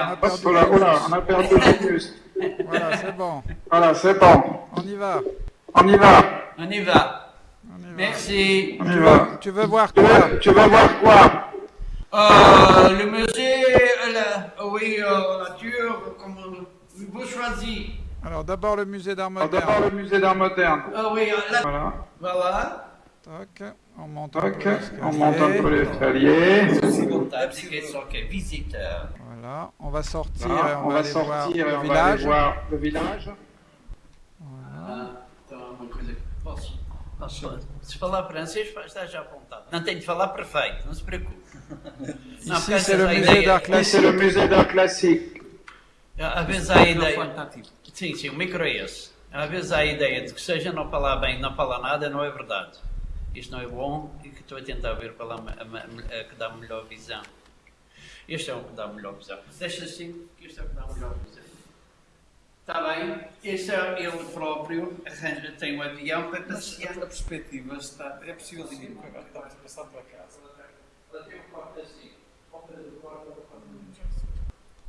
On a perdu là, oh là, on a perdu Auguste. Voilà, c'est bon. Voilà, c'est bon. On y va. On y va. On y va. On y va. Merci. On y va. Tu veux voir quoi? tu veux voir quoi? Euh, le musée, la, oui, euh, la nature, comment vous choisissez Alors d'abord le musée d'art Alors, D'abord moderne. le musée d'art moderne. Ah oui, là, Voilà. voilà. Tac, on monte un Ok, peu on monte un peu l'escalier. Ok. Voilà, on va sortir et on, on va va aller voir sortir le on va aller voir le village. Voilà. Ah, então, uma coisa. Posso? Se falar francês, está já apontado. Não tenho de falar perfeito, não se preocupe. Não, Ici c'est le musée d'art c'est classique. le musée d'art classique. Às vezes há a ideia. Sim, sim, o micro é esse. Às vezes há a ideia de que seja não falar bem, não falar nada, não é verdade. Isto não é bom e que estou a tentar ver qual é a, a a que dá a melhor visão. Este é o que dá a melhor visão. Deixa assim, que este é o que dá a melhor visão. Está bem? Este é ele próprio, arranja, tem um avião para passear. A perspectiva está. É possível dizer que agora estamos a passar para casa. Ela tem um quarto assim. Compra do ao quarto.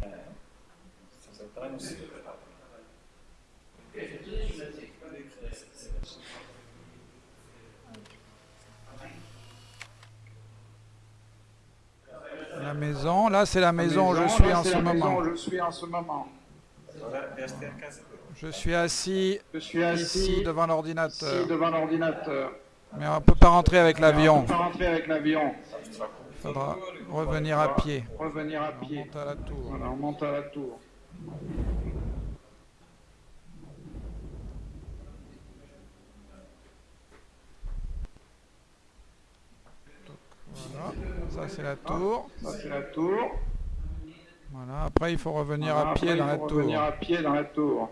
É. Estamos a entrar no maison, là c'est la maison où je suis là, en ce la maison moment. où je suis en ce moment. Je suis assis Je suis assis ici devant l'ordinateur. Mais on l'avion. peut pas rentrer avec l'avion. Il faudra revenir à pied. Revenir à On pied. on monte à la tour. Voilà, ça c'est la tour. Ça, c'est la tour. Voilà, après il faut revenir Voilà, à pied après, dans il la faut tour. Revenir à pied dans la tour.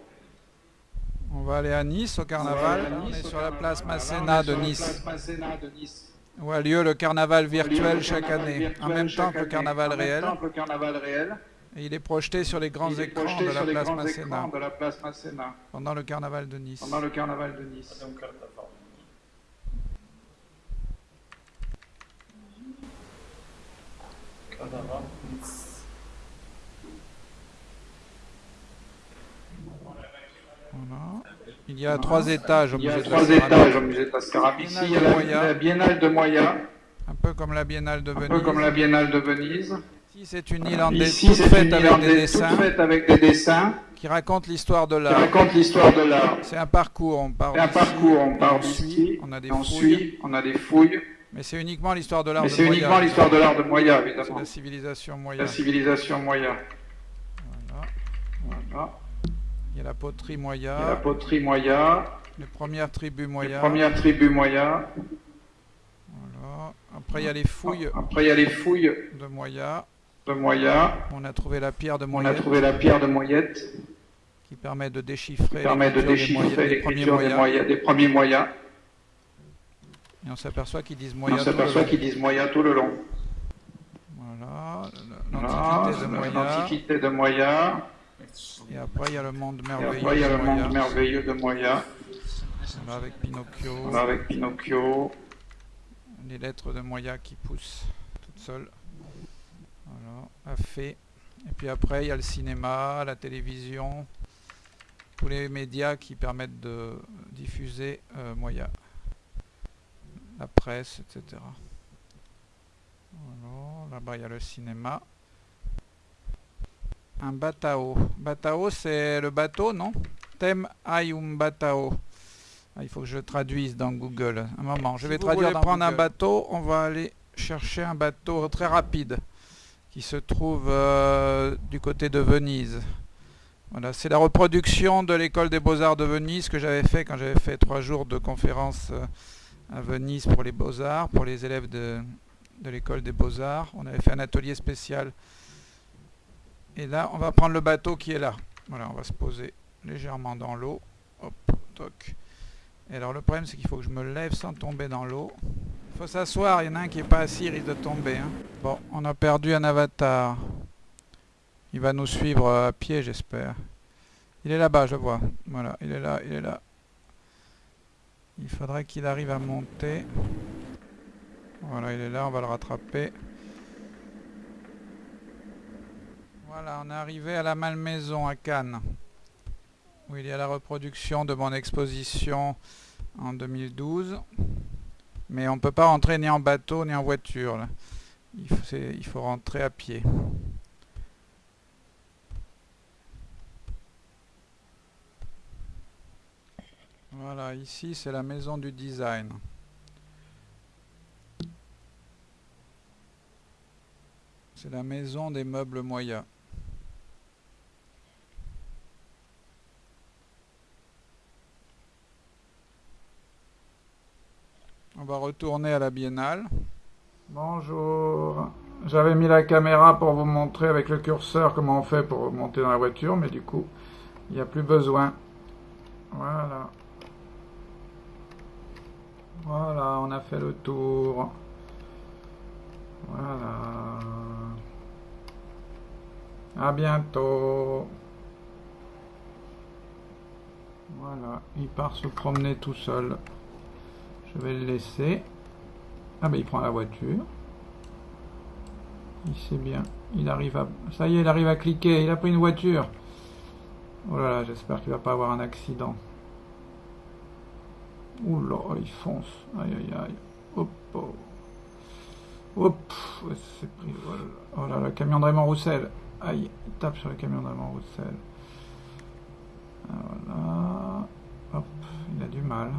On va aller à Nice au carnaval. On Nice, est au sur la carnaval. place Masséna de Nice, place Masséna de Nice. où a lieu le carnaval virtuel Le chaque carnaval année, virtuel en même temps que le carnaval réel. temps que le carnaval réel. Et il est projeté sur les grands écrans de sur la les place grands Masséna écrans de la place Masséna pendant le carnaval de Nice. pendant le carnaval de Nice. Fazer um carnaval. Carnaval. Voilà. Il y a trois étages au Il y a musée de la céramique. Ici, Biennale il y a de la, Biennale de Moya, un peu comme la Biennale de un peu Venise. comme la Biennale de Venise. Ici c'est une Irlandaise Ici, toute c'est faite une avec des toute dessins faite avec des dessins qui raconte l'histoire de l'art. racontent l'histoire de l'art. C'est un parcours, on part un parcours, on part on suit, d'ici, on a des on fouilles, suit, on a des fouilles, mais c'est uniquement l'histoire de l'art de c'est Moya. uniquement l'histoire de l'art de Moya, C'est évidemment. la civilisation Moya. La civilisation Moya. Voilà. Voilà. Il y a la poterie Il y a la Moya, poterie Moya, les premières tribus les Moya. premières tribus Moya. Voilà. Après il y a les fouilles Après, il y a les fouilles de Moya. de Moya. On a trouvé la pierre de On a Moyette trouvé la pierre de Moyette qui permet de déchiffrer qui permet de Moya- déchiffrer des premiers l'écriture des, Moya. Moya- des premiers Moyas. Et on s'aperçoit qu'ils disent On Moya tout le long. qu'ils disent Moya tout le long. Voilà, Voilà, l'antiquité de de Moya. Et après il y a le monde merveilleux après, il y a de le monde merveilleux de Moya. On va avec Pinocchio, Voilà, avec Pinocchio. les lettres de Moya qui poussent toutes seules. Voilà, à fait. Et puis après, il y a le cinéma, la télévision, tous les médias qui permettent de diffuser euh, Moya. La presse, etc. Là-bas il y a le cinéma. Un batao. Batao, c'est le bateau, non? Tem hay un batao. Ah, il faut que je traduise dans Google. Un moment, je vais traduire. dans prendre un bateau, on va aller chercher un bateau très rapide qui se trouve euh, du côté de Venise. Voilà, c'est la reproduction de l'école des beaux-arts de Venise que j'avais fait quand j'avais fait trois jours de conférence euh, à Venise pour les beaux-arts, pour les élèves de, l'école des beaux-arts. On avait fait un atelier spécial. Et là, on va prendre le bateau qui est là. Voilà, on va se poser légèrement dans l'eau. Hop, toc. Et alors le problème c'est qu'il faut que je me lève sans tomber dans l'eau. Il faut s'asseoir, il y en a un qui est pas assis, il risque de tomber. hein. Bon, on a perdu un avatar. Il va nous suivre euh, à pied j'espère. Il est là-bas, je vois. Voilà, il est là, il est là. Il faudrait qu'il arrive à monter. Voilà, il est là, on va le rattraper. Voilà, on est arrivé à la Malmaison à Cannes, où il y a la reproduction de mon exposition en 2012. Mais on ne peut pas rentrer ni en bateau ni en voiture. il faut rentrer à pied. Voilà, ici c'est la maison du design. C'est la maison des meubles Moya. On va retourner à la biennale. Bonjour. J'avais mis la caméra pour vous montrer avec le curseur comment on fait pour monter dans la voiture, mais du coup, il n'y a plus besoin. Voilà. Voilà, on a fait le tour. Voilà. À bientôt. Voilà, il part se promener tout seul. Je vais le laisser. Ah ben il prend la voiture. Il sait bien. Il arrive à... Ça y est, il arrive à cliquer. Il a pris une voiture. Oh là là, j'espère qu'il va pas avoir un accident. Ouh il fonce. Aïe aïe aïe. Hop. Oh. Hop. c'est pris. Oh là là. Oh camion Raymond Roussel. Aïe, il tape sur le camion Raymond Roussel. Ah, Voilà. Hop, il a du mal.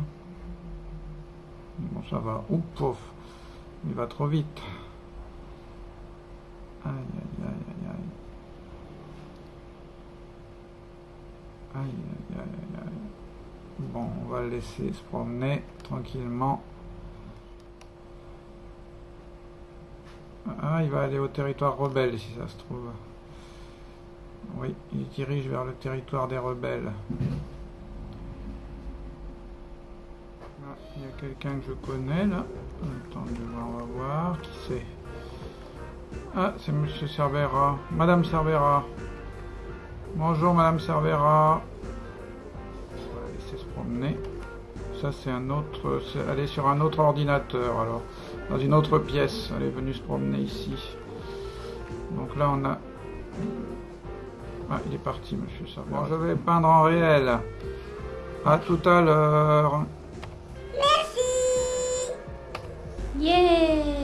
Bon, ça va. Ouh, pauvre. Il va trop vite. Aïe, aïe, aïe, aïe. Aïe, aïe, aïe, aïe, aïe. Bon, on va le laisser se promener tranquillement. Ah, il va aller au territoire rebelle si ça se trouve. Oui, il dirige vers le territoire des rebelles. Ah, il y a quelqu'un que je connais là. Attendez, on va voir qui c'est. Ah, c'est Monsieur Cervera. Madame Cervera. Bonjour Madame Cervera. Laisser se promener. Ça c'est un autre. c'est- Elle est sur un autre ordinateur alors. Dans une autre pièce. Elle est venue se promener ici. Donc là on a. Ah, il est parti Monsieur Cervera. Bon, je vais peindre en réel. À tout à l'heure. Yay